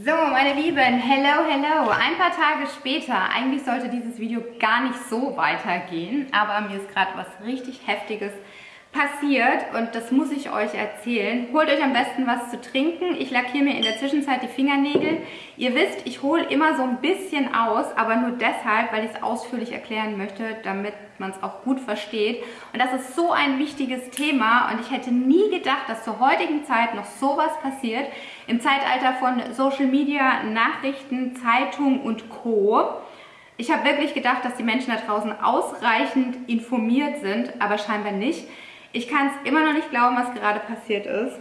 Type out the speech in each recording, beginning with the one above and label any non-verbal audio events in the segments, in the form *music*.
So, meine Lieben, hello, hello. Ein paar Tage später, eigentlich sollte dieses Video gar nicht so weitergehen, aber mir ist gerade was richtig Heftiges passiert und das muss ich euch erzählen. Holt euch am besten was zu trinken. Ich lackiere mir in der Zwischenzeit die Fingernägel. Ihr wisst, ich hole immer so ein bisschen aus, aber nur deshalb, weil ich es ausführlich erklären möchte, damit man es auch gut versteht. Und das ist so ein wichtiges Thema und ich hätte nie gedacht, dass zur heutigen Zeit noch sowas passiert. Im Zeitalter von Social Media, Nachrichten, Zeitung und Co. Ich habe wirklich gedacht, dass die Menschen da draußen ausreichend informiert sind, aber scheinbar nicht. Ich kann es immer noch nicht glauben, was gerade passiert ist.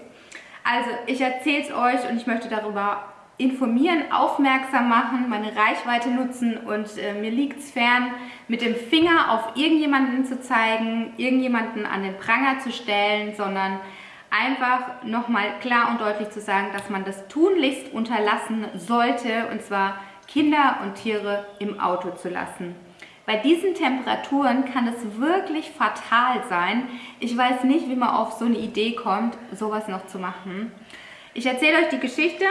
Also ich erzähle es euch und ich möchte darüber informieren, aufmerksam machen, meine Reichweite nutzen und äh, mir liegt es fern, mit dem Finger auf irgendjemanden zu zeigen, irgendjemanden an den Pranger zu stellen, sondern einfach nochmal klar und deutlich zu sagen, dass man das tunlichst unterlassen sollte und zwar Kinder und Tiere im Auto zu lassen. Bei diesen Temperaturen kann es wirklich fatal sein. Ich weiß nicht, wie man auf so eine Idee kommt, sowas noch zu machen. Ich erzähle euch die Geschichte.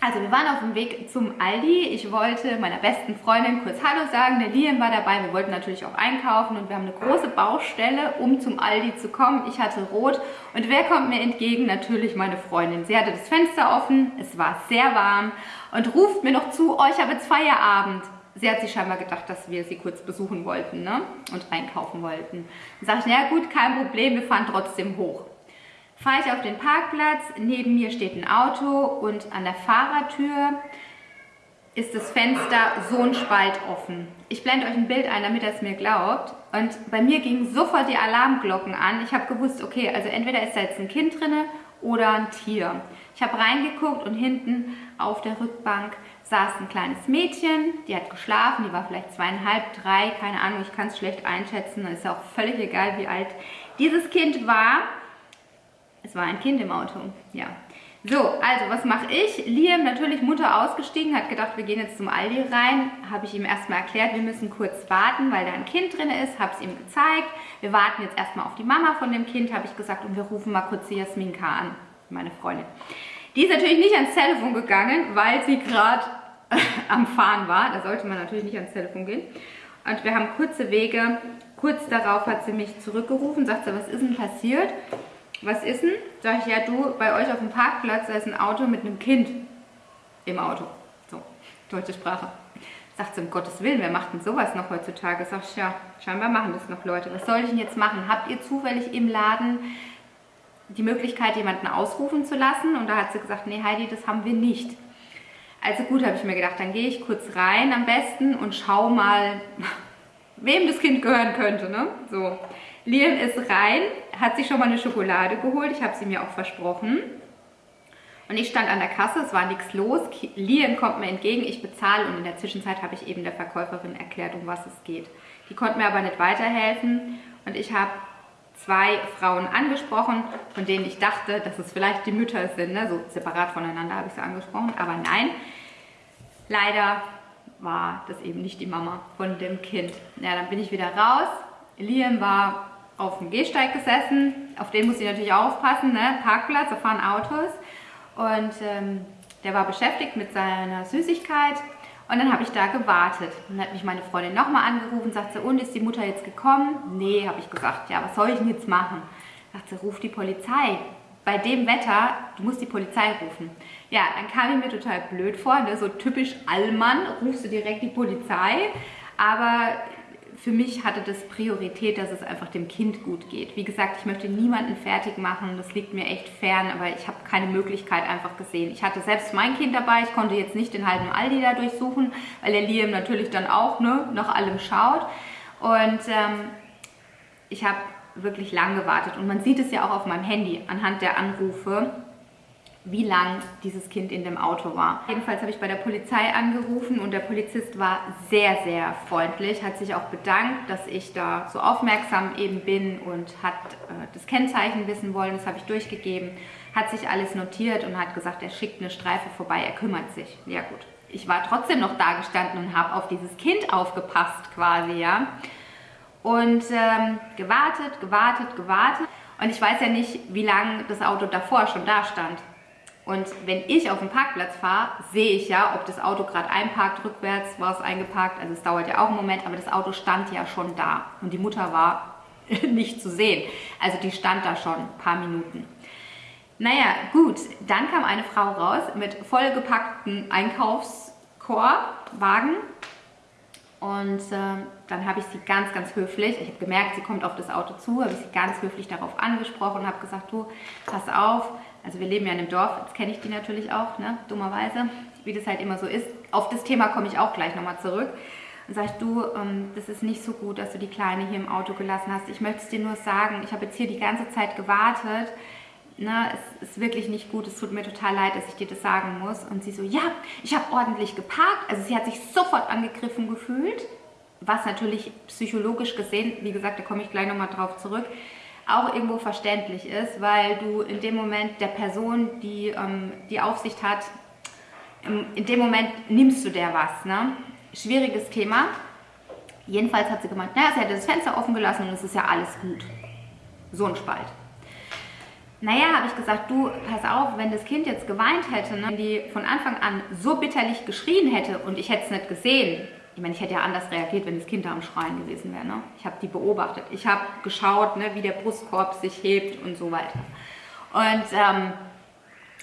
Also wir waren auf dem Weg zum Aldi. Ich wollte meiner besten Freundin kurz Hallo sagen. Der Liam war dabei. Wir wollten natürlich auch einkaufen und wir haben eine große Baustelle, um zum Aldi zu kommen. Ich hatte rot und wer kommt mir entgegen? Natürlich meine Freundin. Sie hatte das Fenster offen, es war sehr warm und ruft mir noch zu, oh, ich habe jetzt Feierabend sie hat sich scheinbar gedacht, dass wir sie kurz besuchen wollten ne? und einkaufen wollten. Dann sage ich, na gut, kein Problem, wir fahren trotzdem hoch. Fahre ich auf den Parkplatz, neben mir steht ein Auto und an der Fahrertür ist das Fenster so ein Spalt offen. Ich blende euch ein Bild ein, damit ihr es mir glaubt. Und bei mir gingen sofort die Alarmglocken an. Ich habe gewusst, okay, also entweder ist da jetzt ein Kind drin oder ein Tier. Ich habe reingeguckt und hinten auf der Rückbank saß ein kleines Mädchen, die hat geschlafen, die war vielleicht zweieinhalb, drei, keine Ahnung, ich kann es schlecht einschätzen, ist ja auch völlig egal, wie alt dieses Kind war. Es war ein Kind im Auto, ja. So, also was mache ich? Liam, natürlich Mutter ausgestiegen, hat gedacht, wir gehen jetzt zum Aldi rein. Habe ich ihm erstmal erklärt, wir müssen kurz warten, weil da ein Kind drin ist. Habe es ihm gezeigt. Wir warten jetzt erstmal auf die Mama von dem Kind, habe ich gesagt. Und wir rufen mal kurz die Jasminka an, meine Freundin. Die ist natürlich nicht ans Telefon gegangen, weil sie gerade am Fahren war. Da sollte man natürlich nicht ans Telefon gehen. Und wir haben kurze Wege. Kurz darauf hat sie mich zurückgerufen, sagt sie, was ist denn passiert? Was ist denn? Sag ich, ja du, bei euch auf dem Parkplatz, da ist ein Auto mit einem Kind im Auto. So, deutsche Sprache. Sagt sie, um Gottes Willen, wer macht denn sowas noch heutzutage? Sag ich, ja, scheinbar machen das noch Leute. Was soll ich denn jetzt machen? Habt ihr zufällig im Laden die Möglichkeit, jemanden ausrufen zu lassen? Und da hat sie gesagt, nee Heidi, das haben wir nicht. Also gut, habe ich mir gedacht, dann gehe ich kurz rein am besten und schau mal, *laughs* wem das Kind gehören könnte. Ne? So, Liam ist rein, hat sich schon mal eine Schokolade geholt. Ich habe sie mir auch versprochen. Und ich stand an der Kasse, es war nichts los. Liam kommt mir entgegen, ich bezahle und in der Zwischenzeit habe ich eben der Verkäuferin erklärt, um was es geht. Die konnte mir aber nicht weiterhelfen und ich habe zwei Frauen angesprochen, von denen ich dachte, dass es vielleicht die Mütter sind, ne? so separat voneinander habe ich sie angesprochen, aber nein, leider war das eben nicht die Mama von dem Kind. Ja, dann bin ich wieder raus. Liam war auf dem Gehsteig gesessen, auf den muss ich natürlich aufpassen, ne? Parkplatz, da fahren Autos und ähm, der war beschäftigt mit seiner Süßigkeit und dann habe ich da gewartet. Dann hat mich meine Freundin nochmal angerufen, sagt sie, und ist die Mutter jetzt gekommen? Nee, habe ich gesagt, ja, was soll ich denn jetzt machen? Sagt sie, ruf die Polizei. Bei dem Wetter, du musst die Polizei rufen. Ja, dann kam ich mir total blöd vor, ne? so typisch Allmann, rufst du direkt die Polizei. Aber für mich hatte das Priorität, dass es einfach dem Kind gut geht. Wie gesagt, ich möchte niemanden fertig machen, das liegt mir echt fern, aber ich habe keine Möglichkeit einfach gesehen. Ich hatte selbst mein Kind dabei, ich konnte jetzt nicht den halben Aldi da durchsuchen, weil der Liam natürlich dann auch ne, nach allem schaut. Und ähm, ich habe wirklich lang gewartet und man sieht es ja auch auf meinem Handy anhand der Anrufe, wie lang dieses Kind in dem Auto war. Jedenfalls habe ich bei der Polizei angerufen und der Polizist war sehr, sehr freundlich, hat sich auch bedankt, dass ich da so aufmerksam eben bin und hat äh, das Kennzeichen wissen wollen, das habe ich durchgegeben, hat sich alles notiert und hat gesagt, er schickt eine Streife vorbei, er kümmert sich. Ja gut, ich war trotzdem noch da gestanden und habe auf dieses Kind aufgepasst quasi, ja. Und ähm, gewartet, gewartet, gewartet. Und ich weiß ja nicht, wie lange das Auto davor schon da stand. Und wenn ich auf den Parkplatz fahre, sehe ich ja, ob das Auto gerade einparkt, rückwärts war es eingeparkt. Also es dauert ja auch einen Moment, aber das Auto stand ja schon da. Und die Mutter war *laughs* nicht zu sehen. Also die stand da schon ein paar Minuten. Naja, gut, dann kam eine Frau raus mit vollgepackten Einkaufskorb-Wagen. Und äh, dann habe ich sie ganz, ganz höflich, ich habe gemerkt, sie kommt auf das Auto zu, habe ich sie ganz höflich darauf angesprochen und habe gesagt, du, pass auf, also wir leben ja in einem Dorf, jetzt kenne ich die natürlich auch, ne, dummerweise, wie das halt immer so ist. Auf das Thema komme ich auch gleich nochmal zurück. Und ich, du, ähm, das ist nicht so gut, dass du die Kleine hier im Auto gelassen hast. Ich möchte es dir nur sagen, ich habe jetzt hier die ganze Zeit gewartet. Na, es ist wirklich nicht gut, es tut mir total leid, dass ich dir das sagen muss. Und sie so, ja, ich habe ordentlich geparkt. Also sie hat sich sofort angegriffen gefühlt, was natürlich psychologisch gesehen, wie gesagt, da komme ich gleich nochmal drauf zurück, auch irgendwo verständlich ist, weil du in dem Moment der Person, die ähm, die Aufsicht hat, in dem Moment nimmst du der was. Ne? Schwieriges Thema. Jedenfalls hat sie gemeint, naja, sie hätte das Fenster offen gelassen und es ist ja alles gut. So ein Spalt. Naja, habe ich gesagt, du, pass auf, wenn das Kind jetzt geweint hätte, ne, wenn die von Anfang an so bitterlich geschrien hätte und ich hätte es nicht gesehen, ich meine, ich hätte ja anders reagiert, wenn das Kind da am Schreien gewesen wäre. Ne? Ich habe die beobachtet. Ich habe geschaut, ne, wie der Brustkorb sich hebt und so weiter. Und ähm,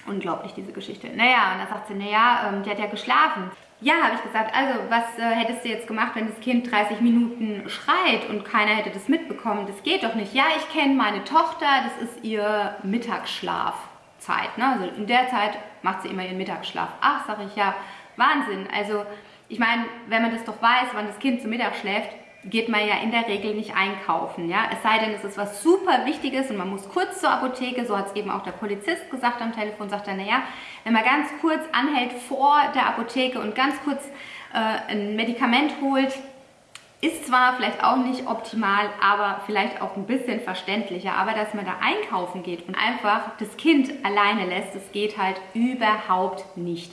unglaublich, diese Geschichte. Naja, und dann sagt sie, naja, ähm, die hat ja geschlafen. Ja, habe ich gesagt, also was äh, hättest du jetzt gemacht, wenn das Kind 30 Minuten schreit und keiner hätte das mitbekommen? Das geht doch nicht. Ja, ich kenne meine Tochter, das ist ihr Mittagsschlafzeit. Ne? Also in der Zeit macht sie immer ihren Mittagsschlaf. Ach, sage ich, ja, Wahnsinn. Also ich meine, wenn man das doch weiß, wann das Kind zu Mittag schläft, geht man ja in der Regel nicht einkaufen. Ja? Es sei denn, es ist was super Wichtiges und man muss kurz zur Apotheke, so hat es eben auch der Polizist gesagt am Telefon, sagt er, naja, wenn man ganz kurz anhält vor der Apotheke und ganz kurz äh, ein Medikament holt, ist zwar vielleicht auch nicht optimal, aber vielleicht auch ein bisschen verständlicher. Aber dass man da einkaufen geht und einfach das Kind alleine lässt, das geht halt überhaupt nicht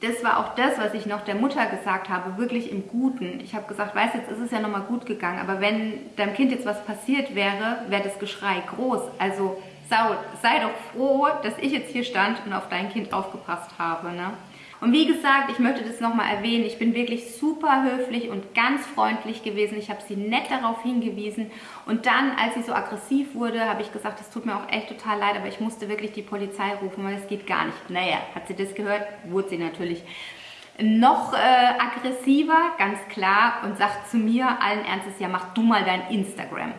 das war auch das, was ich noch der Mutter gesagt habe, wirklich im Guten. Ich habe gesagt, weißt jetzt ist es ja nochmal gut gegangen, aber wenn deinem Kind jetzt was passiert wäre, wäre das Geschrei groß. Also Sau, sei doch froh, dass ich jetzt hier stand und auf dein Kind aufgepasst habe. Ne? Und wie gesagt, ich möchte das nochmal erwähnen, ich bin wirklich super höflich und ganz freundlich gewesen. Ich habe sie nett darauf hingewiesen. Und dann, als sie so aggressiv wurde, habe ich gesagt, es tut mir auch echt total leid, aber ich musste wirklich die Polizei rufen, weil es geht gar nicht. Naja, hat sie das gehört, wurde sie natürlich noch äh, aggressiver, ganz klar, und sagt zu mir allen Ernstes, ja mach du mal dein Instagram.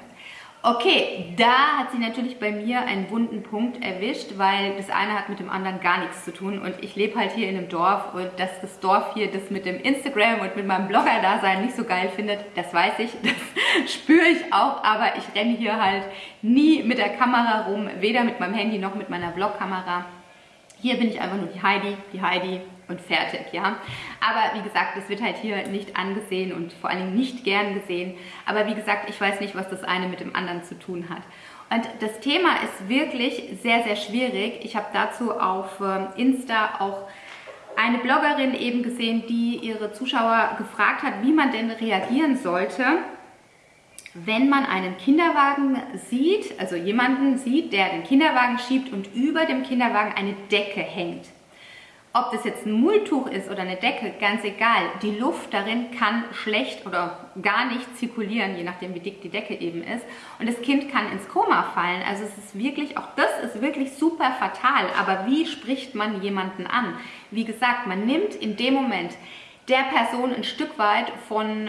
Okay, da hat sie natürlich bei mir einen wunden Punkt erwischt, weil das eine hat mit dem anderen gar nichts zu tun. Und ich lebe halt hier in einem Dorf und dass das Dorf hier das mit dem Instagram und mit meinem Blogger-Dasein nicht so geil findet, das weiß ich, *laughs* das spüre ich auch, aber ich renne hier halt nie mit der Kamera rum, weder mit meinem Handy noch mit meiner Vlogkamera. Hier bin ich einfach nur die Heidi, die Heidi und fertig, ja. Aber wie gesagt, das wird halt hier nicht angesehen und vor allen Dingen nicht gern gesehen. Aber wie gesagt, ich weiß nicht, was das eine mit dem anderen zu tun hat. Und das Thema ist wirklich sehr, sehr schwierig. Ich habe dazu auf ähm, Insta auch eine Bloggerin eben gesehen, die ihre Zuschauer gefragt hat, wie man denn reagieren sollte, wenn man einen Kinderwagen sieht, also jemanden sieht, der den Kinderwagen schiebt und über dem Kinderwagen eine Decke hängt. Ob das jetzt ein Mulltuch ist oder eine Decke, ganz egal. Die Luft darin kann schlecht oder gar nicht zirkulieren, je nachdem wie dick die Decke eben ist. Und das Kind kann ins Koma fallen. Also es ist wirklich, auch das ist wirklich super fatal. Aber wie spricht man jemanden an? Wie gesagt, man nimmt in dem Moment der Person ein Stück weit von,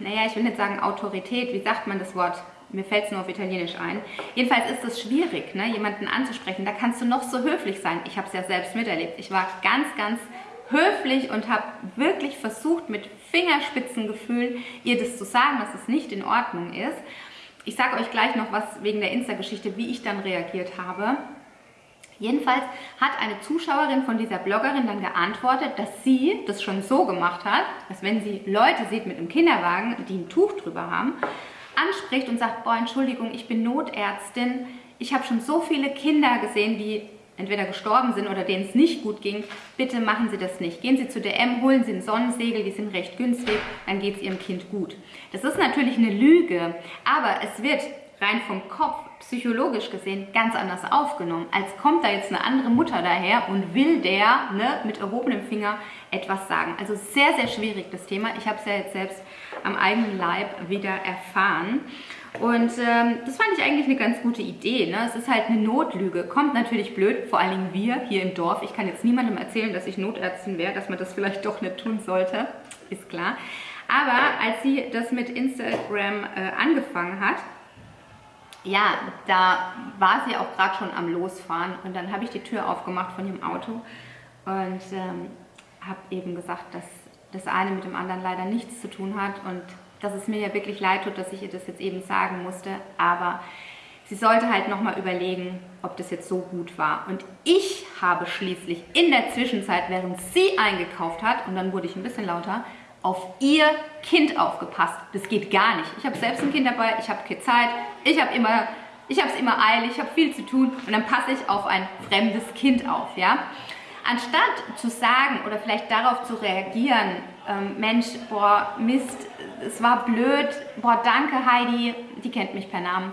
naja, ich will nicht sagen Autorität, wie sagt man das Wort? Mir fällt es nur auf Italienisch ein. Jedenfalls ist es schwierig, ne, jemanden anzusprechen. Da kannst du noch so höflich sein. Ich habe es ja selbst miterlebt. Ich war ganz, ganz höflich und habe wirklich versucht, mit Fingerspitzengefühl ihr das zu sagen, dass es nicht in Ordnung ist. Ich sage euch gleich noch was wegen der Insta-Geschichte, wie ich dann reagiert habe. Jedenfalls hat eine Zuschauerin von dieser Bloggerin dann geantwortet, dass sie das schon so gemacht hat, dass wenn sie Leute sieht mit einem Kinderwagen, die ein Tuch drüber haben, anspricht und sagt, boah, Entschuldigung, ich bin Notärztin, ich habe schon so viele Kinder gesehen, die entweder gestorben sind oder denen es nicht gut ging, bitte machen Sie das nicht. Gehen Sie zu DM, holen Sie einen Sonnensegel, die sind recht günstig, dann geht es Ihrem Kind gut. Das ist natürlich eine Lüge, aber es wird rein vom Kopf, psychologisch gesehen, ganz anders aufgenommen. Als kommt da jetzt eine andere Mutter daher und will der ne, mit erhobenem Finger etwas sagen. Also sehr, sehr schwierig das Thema. Ich habe es ja jetzt selbst am eigenen Leib wieder erfahren. Und ähm, das fand ich eigentlich eine ganz gute Idee. Ne? Es ist halt eine Notlüge. Kommt natürlich blöd, vor allen Dingen wir hier im Dorf. Ich kann jetzt niemandem erzählen, dass ich Notärztin wäre, dass man das vielleicht doch nicht tun sollte. Ist klar. Aber als sie das mit Instagram äh, angefangen hat, ja, da war sie auch gerade schon am Losfahren und dann habe ich die Tür aufgemacht von ihrem Auto und ähm, habe eben gesagt, dass das eine mit dem anderen leider nichts zu tun hat und dass es mir ja wirklich leid tut, dass ich ihr das jetzt eben sagen musste, aber sie sollte halt nochmal überlegen, ob das jetzt so gut war. Und ich habe schließlich in der Zwischenzeit, während sie eingekauft hat, und dann wurde ich ein bisschen lauter, auf ihr Kind aufgepasst. Das geht gar nicht. Ich habe selbst ein Kind dabei, ich habe Zeit, ich habe immer, ich habe es immer eilig, ich habe viel zu tun und dann passe ich auf ein fremdes Kind auf, ja. Anstatt zu sagen oder vielleicht darauf zu reagieren, ähm, Mensch, boah, Mist, es war blöd, boah, danke Heidi, die kennt mich per Namen,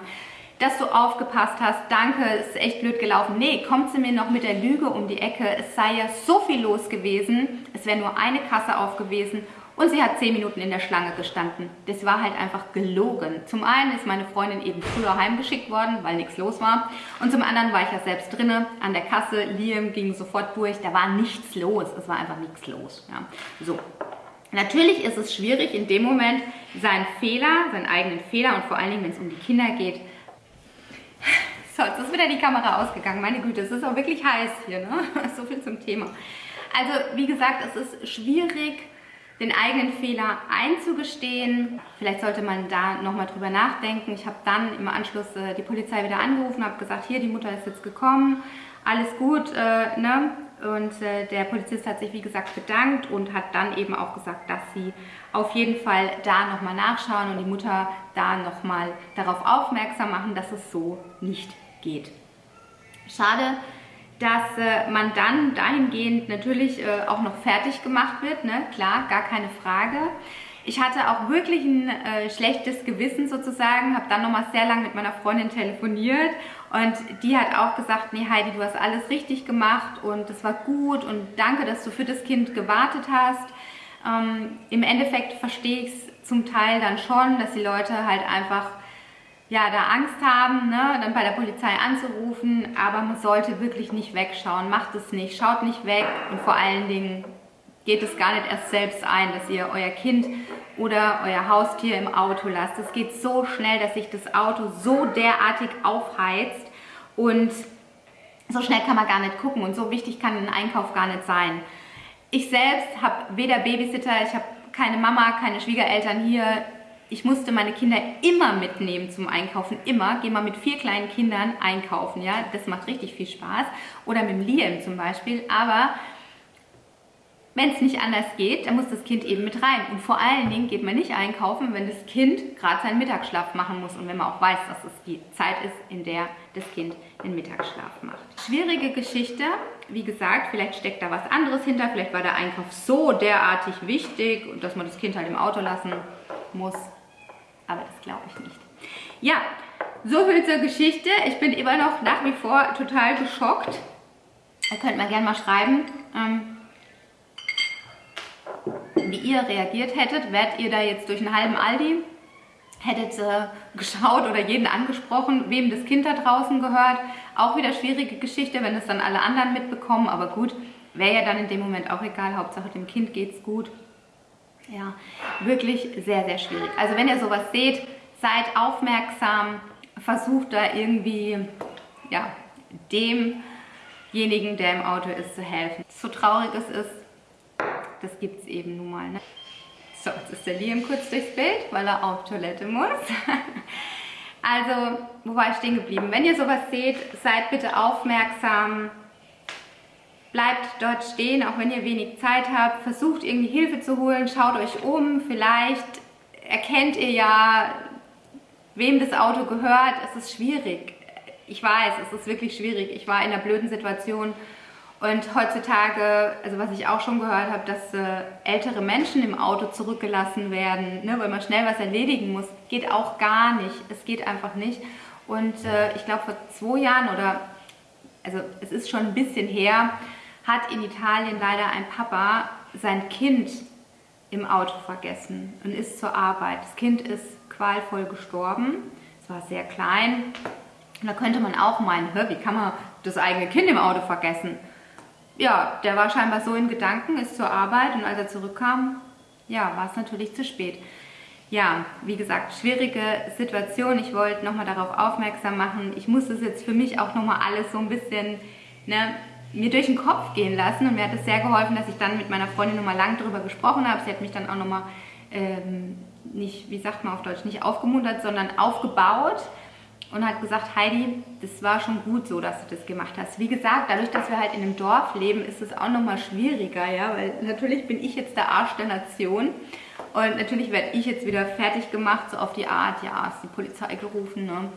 dass du aufgepasst hast, danke, ist echt blöd gelaufen. Nee, kommt sie mir noch mit der Lüge um die Ecke, es sei ja so viel los gewesen, es wäre nur eine Kasse auf gewesen und sie hat zehn Minuten in der Schlange gestanden. Das war halt einfach gelogen. Zum einen ist meine Freundin eben früher heimgeschickt worden, weil nichts los war. Und zum anderen war ich ja selbst drinne an der Kasse. Liam ging sofort durch. Da war nichts los. Es war einfach nichts los. Ja. So. Natürlich ist es schwierig, in dem Moment seinen Fehler, seinen eigenen Fehler und vor allen Dingen, wenn es um die Kinder geht, so, jetzt ist wieder die Kamera ausgegangen. Meine Güte, es ist auch wirklich heiß hier, ne? *laughs* So viel zum Thema. Also, wie gesagt, es ist schwierig, den eigenen Fehler einzugestehen. Vielleicht sollte man da nochmal drüber nachdenken. Ich habe dann im Anschluss äh, die Polizei wieder angerufen, habe gesagt, hier, die Mutter ist jetzt gekommen, alles gut, äh, ne? Und äh, der Polizist hat sich, wie gesagt, bedankt und hat dann eben auch gesagt, dass sie auf jeden Fall da nochmal nachschauen und die Mutter da nochmal darauf aufmerksam machen, dass es so nicht geht. Schade, dass äh, man dann dahingehend natürlich äh, auch noch fertig gemacht wird, ne? klar, gar keine Frage. Ich hatte auch wirklich ein äh, schlechtes Gewissen sozusagen, habe dann nochmal sehr lange mit meiner Freundin telefoniert und die hat auch gesagt, nee Heidi, du hast alles richtig gemacht und das war gut und danke, dass du für das Kind gewartet hast. Ähm, Im Endeffekt verstehe ich es zum Teil dann schon, dass die Leute halt einfach ja, da Angst haben, ne, dann bei der Polizei anzurufen, aber man sollte wirklich nicht wegschauen, macht es nicht, schaut nicht weg. Und vor allen Dingen geht es gar nicht erst selbst ein, dass ihr euer Kind oder euer Haustier im Auto lasst. Es geht so schnell, dass sich das Auto so derartig aufheizt. Und so schnell kann man gar nicht gucken. Und so wichtig kann ein Einkauf gar nicht sein. Ich selbst habe weder Babysitter, ich habe keine Mama, keine Schwiegereltern hier, ich musste meine Kinder immer mitnehmen zum Einkaufen, immer. Geh mal mit vier kleinen Kindern einkaufen, ja, das macht richtig viel Spaß. Oder mit dem Liam zum Beispiel, aber wenn es nicht anders geht, dann muss das Kind eben mit rein. Und vor allen Dingen geht man nicht einkaufen, wenn das Kind gerade seinen Mittagsschlaf machen muss und wenn man auch weiß, dass es die Zeit ist, in der das Kind den Mittagsschlaf macht. Schwierige Geschichte. Wie gesagt, vielleicht steckt da was anderes hinter. Vielleicht war der Einkauf so derartig wichtig, dass man das Kind halt im Auto lassen muss aber das glaube ich nicht. Ja, so viel zur Geschichte. Ich bin immer noch nach wie vor total geschockt. Ihr könnt mal gerne mal schreiben, ähm, wie ihr reagiert hättet. Wärt ihr da jetzt durch einen halben Aldi? Hättet äh, geschaut oder jeden angesprochen, wem das Kind da draußen gehört? Auch wieder schwierige Geschichte, wenn es dann alle anderen mitbekommen. Aber gut, wäre ja dann in dem Moment auch egal. Hauptsache dem Kind geht es gut. Ja, wirklich sehr, sehr schwierig. Also wenn ihr sowas seht, seid aufmerksam, versucht da irgendwie ja, demjenigen, der im Auto ist, zu helfen. So traurig es ist, das gibt es eben nun mal. Ne? So, jetzt ist der Liam kurz durchs Bild, weil er auf Toilette muss. *laughs* Also, wo war ich stehen geblieben? Wenn ihr sowas seht, seid bitte aufmerksam, bleibt dort stehen, auch wenn ihr wenig Zeit habt, versucht irgendwie Hilfe zu holen, schaut euch um, vielleicht erkennt ihr ja, wem das Auto gehört, es ist schwierig. Ich weiß, es ist wirklich schwierig. Ich war in einer blöden Situation Und heutzutage, also was ich auch schon gehört habe, dass äh, ältere Menschen im Auto zurückgelassen werden, ne, weil man schnell was erledigen muss, geht auch gar nicht. Es geht einfach nicht. Und äh, ich glaube, vor zwei Jahren oder, also es ist schon ein bisschen her, hat in Italien leider ein Papa sein Kind im Auto vergessen und ist zur Arbeit. Das Kind ist qualvoll gestorben. Es war sehr klein. Und da könnte man auch meinen, wie kann man das eigene Kind im Auto vergessen? ja, der war scheinbar so in Gedanken, ist zur Arbeit und als er zurückkam, ja, war es natürlich zu spät. Ja, wie gesagt, schwierige Situation. Ich wollte nochmal darauf aufmerksam machen. Ich muss das jetzt für mich auch nochmal alles so ein bisschen ne, mir durch den Kopf gehen lassen. Und mir hat es sehr geholfen, dass ich dann mit meiner Freundin nochmal lang darüber gesprochen habe. Sie hat mich dann auch nochmal ähm, nicht, wie sagt man auf Deutsch, nicht aufgemuntert, sondern aufgebaut und hat gesagt, Heidi, das war schon gut so, dass du das gemacht hast. Wie gesagt, dadurch, dass wir halt in einem Dorf leben, ist es auch nochmal schwieriger, ja, weil natürlich bin ich jetzt der Arsch der Nation und natürlich werde ich jetzt wieder fertig gemacht, so auf die Art, ja, ist die Polizei gerufen, ne.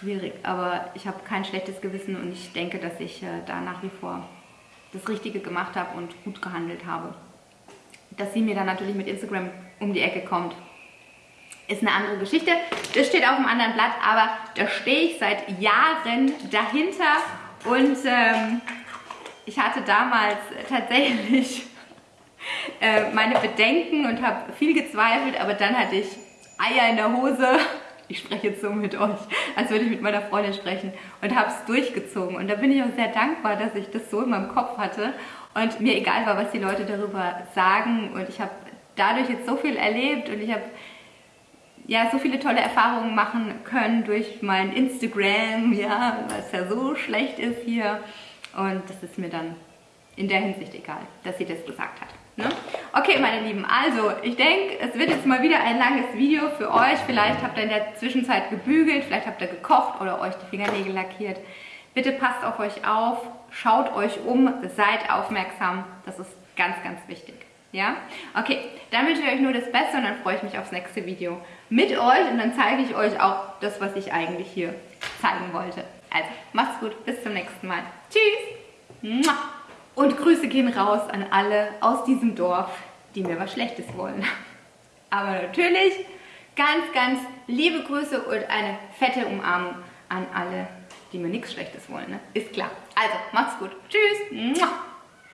Schwierig, aber ich habe kein schlechtes Gewissen und ich denke, dass ich äh, da nach wie vor das Richtige gemacht habe und gut gehandelt habe. Dass sie mir dann natürlich mit Instagram um die Ecke kommt, ist eine andere Geschichte. Das steht auf einem anderen Blatt, aber da stehe ich seit Jahren dahinter und ähm, ich hatte damals tatsächlich äh, meine Bedenken und habe viel gezweifelt, aber dann hatte ich Eier in der Hose. Ich spreche jetzt so mit euch, als würde ich mit meiner Freundin sprechen und habe es durchgezogen. Und da bin ich auch sehr dankbar, dass ich das so in meinem Kopf hatte und mir egal war, was die Leute darüber sagen. Und ich habe dadurch jetzt so viel erlebt und ich habe ja, so viele tolle Erfahrungen machen können durch mein Instagram, ja, was ja so schlecht ist hier. Und das ist mir dann in der Hinsicht egal, dass sie das gesagt hat. Ne? Okay, meine Lieben, also ich denke, es wird jetzt mal wieder ein langes Video für euch. Vielleicht habt ihr in der Zwischenzeit gebügelt, vielleicht habt ihr gekocht oder euch die Fingernägel lackiert. Bitte passt auf euch auf, schaut euch um, seid aufmerksam. Das ist ganz, ganz wichtig. Ja? Okay, dann wünsche ich euch nur das Beste und dann freue ich mich aufs nächste Video mit euch und dann zeige ich euch auch das, was ich eigentlich hier zeigen wollte. Also, macht's gut, bis zum nächsten Mal. Tschüss! Und Grüße gehen raus an alle aus diesem Dorf, die mir was Schlechtes wollen. Aber natürlich ganz, ganz liebe Grüße und eine fette Umarmung an alle, die mir nichts Schlechtes wollen. Ne? Ist klar. Also, macht's gut. Tschüss!